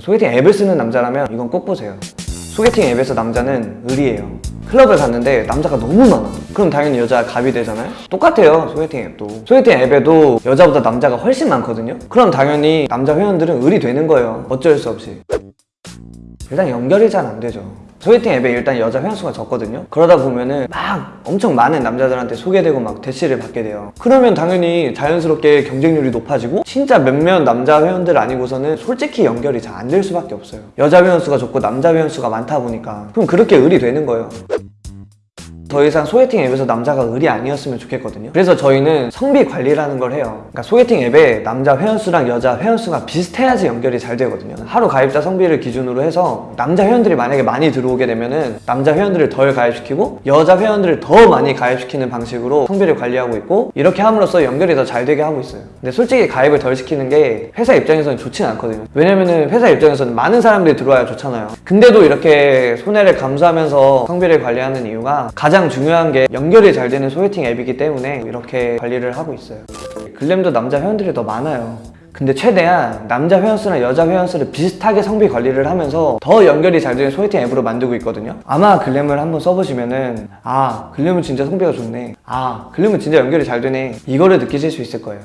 소개팅 앱을 쓰는 남자라면 이건 꼭 보세요. 소개팅 앱에서 남자는 을이에요. 클럽을 갔는데 남자가 너무 많아. 그럼 당연히 여자가 갑이 되잖아요. 똑같아요 소개팅 앱도. 소개팅 앱에도 여자보다 남자가 훨씬 많거든요. 그럼 당연히 남자 회원들은 을이 되는 거예요. 어쩔 수 없이. 일단 연결이 잘 안 되죠 소개팅 앱에 일단 여자 회원수가 적거든요. 그러다 보면은 막 엄청 많은 남자들한테 소개되고 막 대시를 받게 돼요. 그러면 당연히 자연스럽게 경쟁률이 높아지고 진짜 몇몇 남자 회원들 아니고서는 솔직히 연결이 잘 안 될 수밖에 없어요. 여자 회원수가 적고 남자 회원수가 많다 보니까. 그럼 그렇게 을이 되는 거예요 더 이상 소개팅 앱에서 남자가 을이 아니었으면 좋겠거든요. 그래서 저희는 성비 관리라는 걸 해요. 그러니까 소개팅 앱에 남자 회원수랑 여자 회원수가 비슷해야지 연결이 잘 되거든요. 하루 가입자 성비를 기준으로 해서 남자 회원들이 만약에 많이 들어오게 되면은 남자 회원들을 덜 가입시키고 여자 회원들을 더 많이 가입시키는 방식으로 성비를 관리하고 있고 이렇게 함으로써 연결이 더 잘 되게 하고 있어요. 근데 솔직히 가입을 덜 시키는 게 회사 입장에서는 좋진 않거든요. 왜냐면은 회사 입장에서는 많은 사람들이 들어와야 좋잖아요. 근데도 이렇게 손해를 감수하면서 성비를 관리하는 이유가 가장 중요한 게 연결이 잘 되는 소개팅 앱이기 때문에 이렇게 관리를 하고 있어요. 글램도 남자 회원들이 더 많아요. 근데 최대한 남자 회원수나 여자 회원수를 비슷하게 성비 관리를 하면서 더 연결이 잘 되는 소개팅 앱으로 만들고 있거든요. 아마 글램을 한번 써보시면은 아 글램은 진짜 성비가 좋네. 아 글램은 진짜 연결이 잘 되네. 이거를 느끼실 수 있을 거예요